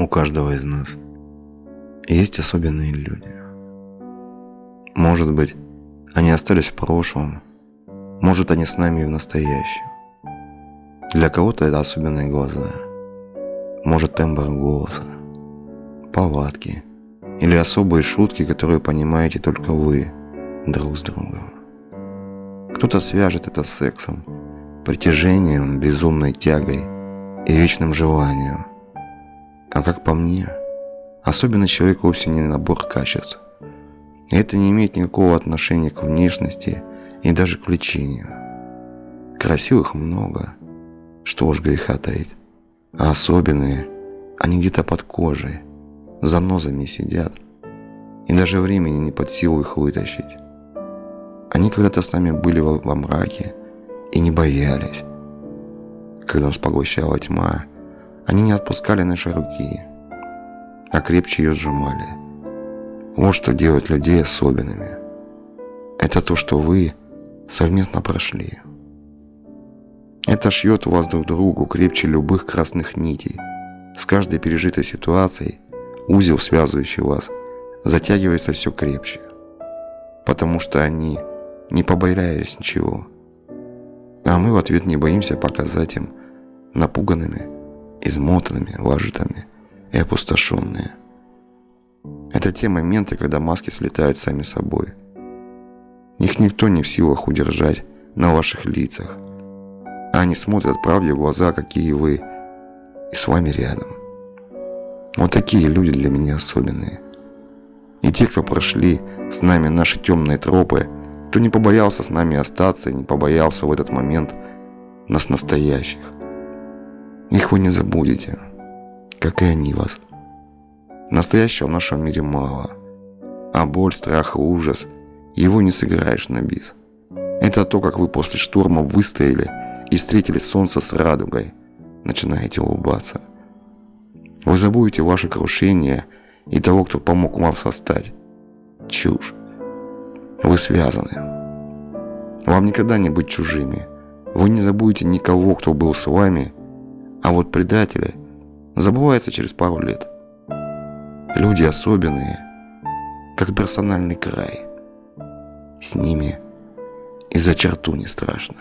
У каждого из нас есть особенные люди. Может быть, они остались в прошлом, может, они с нами и в настоящем. Для кого-то это особенные глаза, может, тембр голоса, повадки или особые шутки, которые понимаете только вы друг с другом. Кто-то свяжет это с сексом, притяжением, безумной тягой и вечным желанием. А как по мне, особенный человек вовсе не набор качеств. И это не имеет никакого отношения к внешности и даже к лечению. Красивых много, что уж греха таить. А особенные, они где-то под кожей, за нозами сидят, и даже времени не под силу их вытащить. Они когда-то с нами были во, во мраке и не боялись. Когда нас поглощала тьма, они не отпускали наши руки, а крепче ее сжимали. Вот что делает людей особенными. Это то, что вы совместно прошли. Это шьет вас друг другу крепче любых красных нитей. С каждой пережитой ситуацией узел, связывающий вас, затягивается все крепче. Потому что они не побоялись ничего. А мы в ответ не боимся показать им напуганными измотанными, вожатыми и опустошенные. Это те моменты, когда маски слетают сами собой. Их никто не в силах удержать на ваших лицах. А они смотрят правде в глаза, какие вы, и с вами рядом. Вот такие люди для меня особенные. И те, кто прошли с нами наши темные тропы, кто не побоялся с нами остаться и не побоялся в этот момент нас настоящих. Их вы не забудете, как и они вас. Настоящего в нашем мире мало, а боль, страх и ужас его не сыграешь на бис. Это то, как вы после штурма выстояли и встретили солнце с радугой, начинаете улыбаться. Вы забудете ваше крушение и того, кто помог вам восстать. Чушь. Вы связаны. Вам никогда не быть чужими. Вы не забудете никого, кто был с вами а вот предатели забываются через пару лет. Люди особенные, как персональный край. С ними и за черту не страшно.